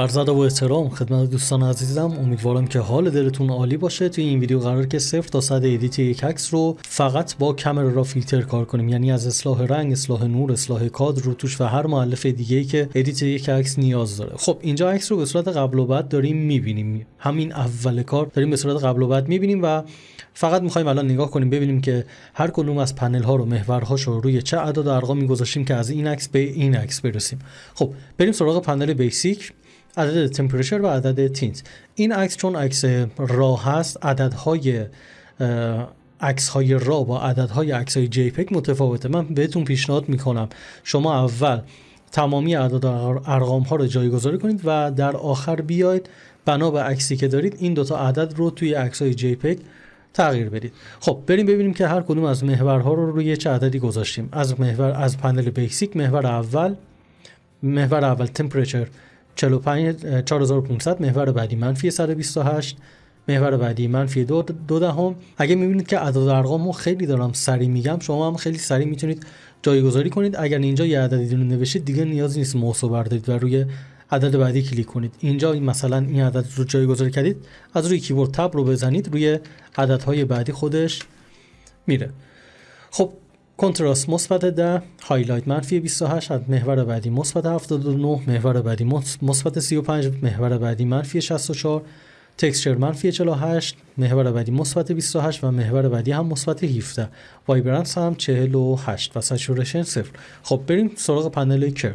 عرض ادب و احترام خدمت دوستان عزیزم امیدوارم که حال دلتون عالی باشه. توی این ویدیو قرار که صفر تا صد ادیت یک عکس رو فقط با کامera را فیلتر کار کنیم. یعنی از اصلاح رنگ اصلاح نور اصلاح کادر روتوش و هر مؤلفه دیگه ای که ادیت یک عکس نیاز داره. خب اینجا عکس رو به صورت قبل و بعد داریم می‌بینیم. همین اول کار داریم به صورت قبل و بعد می‌بینیم و فقط می‌خوایم الان نگاه کنیم ببینیم که هر کدوم از پنل ها رو محورهاش رو روی چه عدد و ارقامی گذاشتیم که از این عکس به این عکس برسیم. خب بریم سراغ پنل بیسیک. عدد تمپرچر و عدد تینت این عکس چون عکس را هست عددهای عکس های را با عددهای عکس های جی متفاوته. من بهتون پیشنهاد می‌کنم شما اول تمامی اعداد ارقام ها رو جایگذاری کنید و در آخر بیاید. بنا به عکسی که دارید این دوتا عدد رو توی عکس های جی تغییر بدید. خب بریم ببینیم که هر کدوم از محورها رو روی چه عددی گذاشتیم. از محور از پنل بیسیک محور اول محور اول تمپرچر 45 4500 محور بعدی منفی 128 محور بعدی منفی دو, دو دهم. اگه می‌بینید که اعداد ارقام رو خیلی دارم سریع میگم شما هم خیلی سریع می‌تونید جایگذاری کنید. اگر اینجا یه عددی رو نوشید دیگه نیاز نیست موسو بردارید و روی عدد بعدی کلیک کنید. اینجا مثلا این عدد رو جایگذاری کردید از روی کیبورد تب رو بزنید روی عددهای بعدی خودش میره. خب کنتراست مثبت 10 highlight منفی 28 محور بعدی مثبت 79 محور بعدی مثبت 35 محور بعدی منفی 64 texture منفی 48 محور بعدی مثبت 28 و محور بعدی هم مثبت 17 vibrance هم 48 و saturation 0 خب بریم سراغ پنل curve.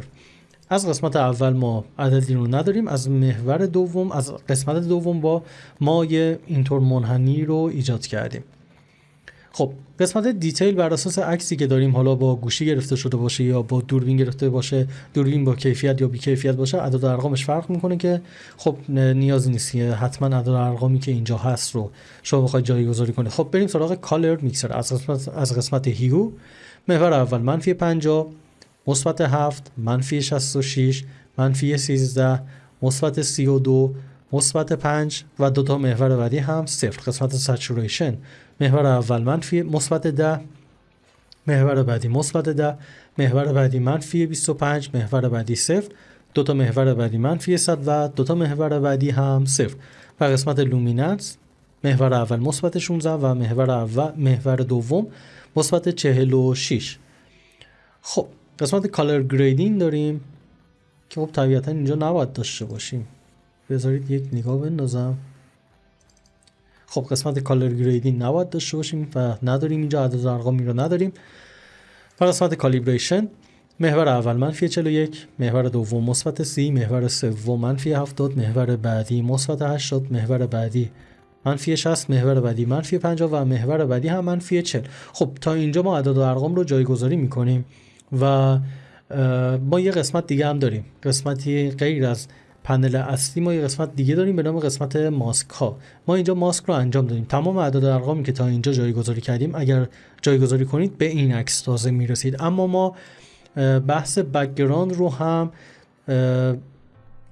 از قسمت اول ما عددی رو نداریم از محور دوم از قسمت دوم ما یه اینطور منحنی رو ایجاد کردیم. خب قسمت detail بر اساس عکسی که داریم حالا با گوشی گرفته شده باشه یا با دوربین گرفته باشه دوربین با کیفیت یا بی کیفیت باشه عدد ارقامش فرق می‌کنه که خب نیازی نیست حتما عدد ارقامی که اینجا هست رو شما بخواید جایگذاری کنید. خب بریم سراغ color mixer. از قسمت از قسمت hue محور اول منفی 50 مثبت 7 منفی 66 منفی 13 مثبت 32 مثبت 5 و دو تا محور بعدی هم صفر. قسمت saturation. محور اول منفی مثبت 10 محور بعدی مثبت 10 محور بعدی منفی 25 محور بعدی صفر. دو تا محور بعدی منفی 100 و دو تا محور بعدی هم صفر. و قسمت luminance محور اول مثبت 16 و محور اول محور دوم مثبت 46 خب قسمت color grading داریم که خب طبیعتا اینجا نباید داشته باشیم. بذارید یک نگاه بندازم. خب قسمت color grading نباید داشته باشیم و نداریم اینجا عدد ارقامی رو نداریم. و قسمت calibration محور اول منفی 41 محور دوم مثبت 30 محور سوم منفی 70 محور بعدی مثبت 80 محور بعدی منفی 60 محور بعدی منفی 50 و محور بعدی هم منفی 40 خب تا اینجا ما عدد و ارقام رو جایگذاری می‌کنیم و ما یه قسمت دیگه هم داریم. قسمتی غیر از پنل اصلی ما یه قسمت دیگه داریم به نام قسمت ماسک ها. ما اینجا ماسک رو انجام دادیم. تمام اعداد ارقامی که تا اینجا جایگذاری کردیم اگر جایگذاری کنید به این عکس تازه می‌رسید. اما ما بحث background رو هم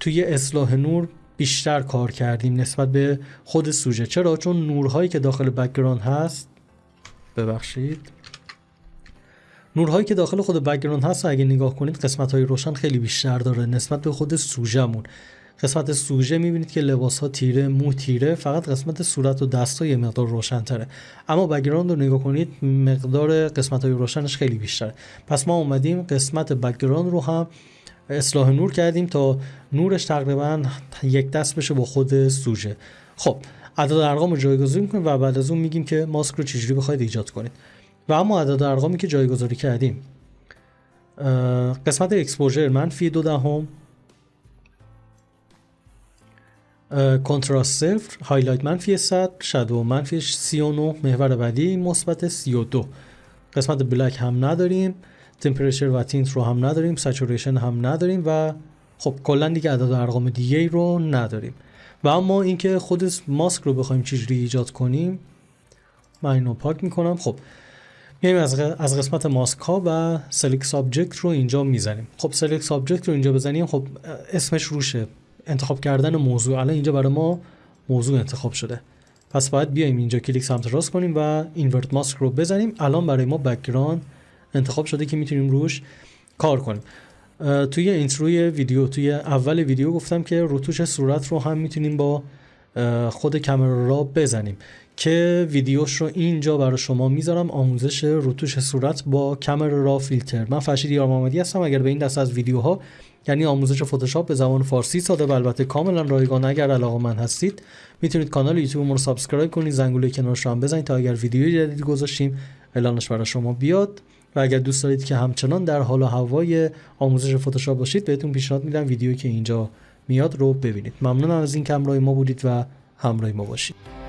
توی اصلاح نور بیشتر کار کردیم نسبت به خود سوژه. چرا؟ چون نورهایی که داخل background هست ببخشید. نورهایی که داخل خود background هست اگه نگاه کنید قسمت های روشن خیلی بیشتر داره نسبت به خود سوژهمون. قسمت سوژه می‌بینید که لباس ها تیره مو تیره فقط قسمت صورت و دست ها یه مقدار روشن تره اما background رو نگاه کنید مقدار قسمت های روشنش خیلی بیشتره. پس ما اومدیم قسمت background رو هم اصلاح نور کردیم تا نورش تقریبا یک دست بشه با خود سوژه. خب عدد ارقام رو جایگزین می‌کنیم و بعد از اون میگیم که ماسک رو چجوری بخواید ایجاد کنید. و اما عدد ارقامی که جایگذاری کردیم. قسمت exposure منفی دو دهم. کنتراست صفر highlight منفی 100 shadow منفی 39 محور بعدی مثبت 32 قسمت black هم نداریم temperature و tint رو هم نداریم saturation هم نداریم و خب کلا دیگه عدد ارقام دیگه رو نداریم. و اما اینکه خود ماسک رو بخوایم چجوری ایجاد کنیم من اینو پاک می‌کنم. خب میایم از, قسمت ماسک ها و select subject رو اینجا می‌زنیم. خب select subject رو اینجا بزنیم. خب اسمش روشه. انتخاب کردن موضوع. الان اینجا برای ما موضوع انتخاب شده. پس باید بیایم اینجا کلیک سمت راست کنیم و invert ماسک رو بزنیم. الان برای ما background انتخاب شده که می‌تونیم روش کار کنیم. توی intro ی ویدیو توی اول ویدیو گفتم که روتوش صورت رو هم می‌تونیم با خود camera raw بزنیم. که ویدیوش رو اینجا برای شما می‌ذارم. آموزش روتوش صورت با camera raw filter. من فرشید یار محمدی هستم. اگر به این دست از ویدیوها یعنی آموزش فتوشاپ به زبان فارسی ساده و البته کاملا رایگان اگر علاقه‌مند هستید می‌تونید کانال یوتیوب رو subscribe کنید زنگوله کنارش هم بزنید تا اگر ویدیوی جدید گذاشتیم اعلانش برای شما بیاد. و اگر دوست دارید که همچنان در حال و هوای آموزش فتوشاپ باشید بهتون پیشنهاد میدم ویدیویی که اینجا میاد رو ببینید. ممنونم از این که ما بودید و همراه ما باشید.